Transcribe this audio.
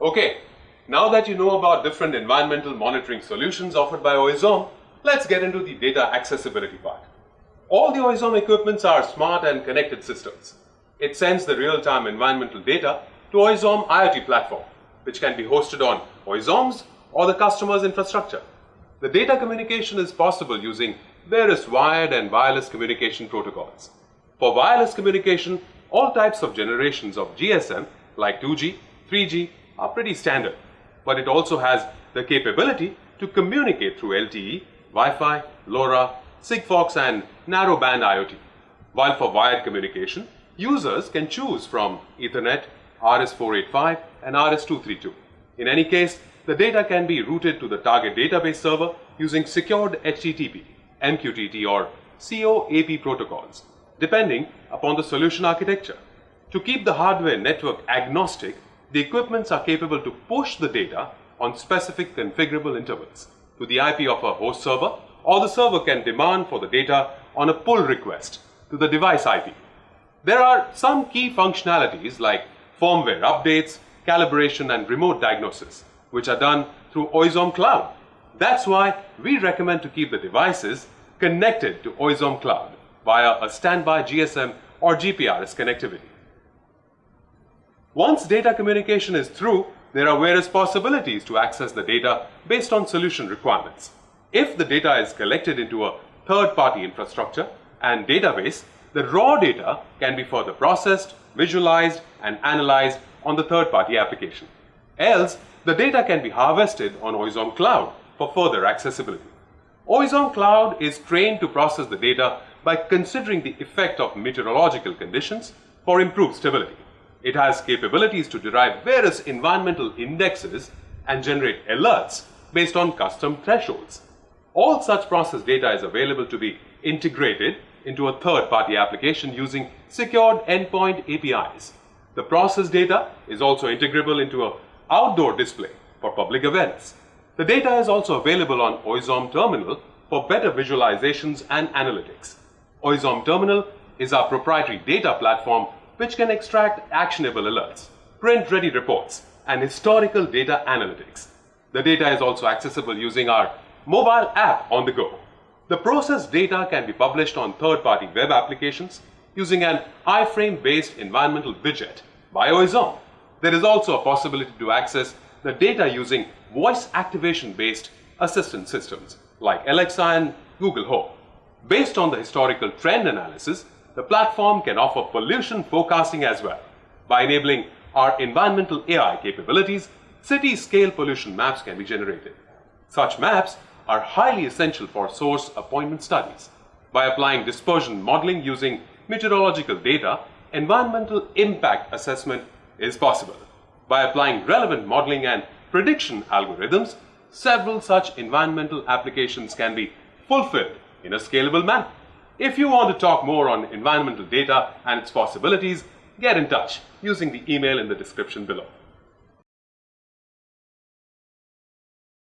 Okay, now that you know about different environmental monitoring solutions offered by Oizom, let's get into the data accessibility part. All the Oizom equipments are smart and connected systems. It sends the real-time environmental data to Oizom IoT platform, which can be hosted on Oizom's or the customer's infrastructure. The data communication is possible using various wired and wireless communication protocols. For wireless communication, all types of generations of GSM like 2G, 3G are pretty standard, but it also has the capability to communicate through LTE, Wi-Fi, LoRa, Sigfox and narrowband IoT. While for wired communication, users can choose from Ethernet, RS485 and RS232. In any case, the data can be routed to the target database server using secured HTTP, MQTT or COAP protocols, depending upon the solution architecture. To keep the hardware network agnostic, the equipments are capable to push the data on specific configurable intervals to the IP of a host server or the server can demand for the data on a pull request to the device IP. There are some key functionalities like firmware updates, calibration and remote diagnosis which are done through Oizom Cloud. That's why we recommend to keep the devices connected to Oizom Cloud via a standby GSM or GPRS connectivity. Once data communication is through, there are various possibilities to access the data based on solution requirements. If the data is collected into a third-party infrastructure and database, the raw data can be further processed, visualized and analyzed on the third-party application. Else, the data can be harvested on Oizom Cloud for further accessibility. Oizom Cloud is trained to process the data by considering the effect of meteorological conditions for improved stability. It has capabilities to derive various environmental indexes and generate alerts based on custom thresholds. All such process data is available to be integrated into a third-party application using secured endpoint APIs. The process data is also integrable into an outdoor display for public events. The data is also available on Oizom Terminal for better visualizations and analytics. Oizom Terminal is our proprietary data platform which can extract actionable alerts, print-ready reports, and historical data analytics. The data is also accessible using our mobile app on the go. The processed data can be published on third-party web applications using an iframe-based environmental widget by Oizom. There is also a possibility to access the data using voice activation-based assistant systems like Alexa and Google Home. Based on the historical trend analysis, the platform can offer pollution forecasting as well. By enabling our environmental AI capabilities, city-scale pollution maps can be generated. Such maps are highly essential for source apportionment studies. By applying dispersion modeling using meteorological data, environmental impact assessment is possible. By applying relevant modeling and prediction algorithms, several such environmental applications can be fulfilled in a scalable manner. If you want to talk more on environmental data and its possibilities, get in touch using the email in the description below.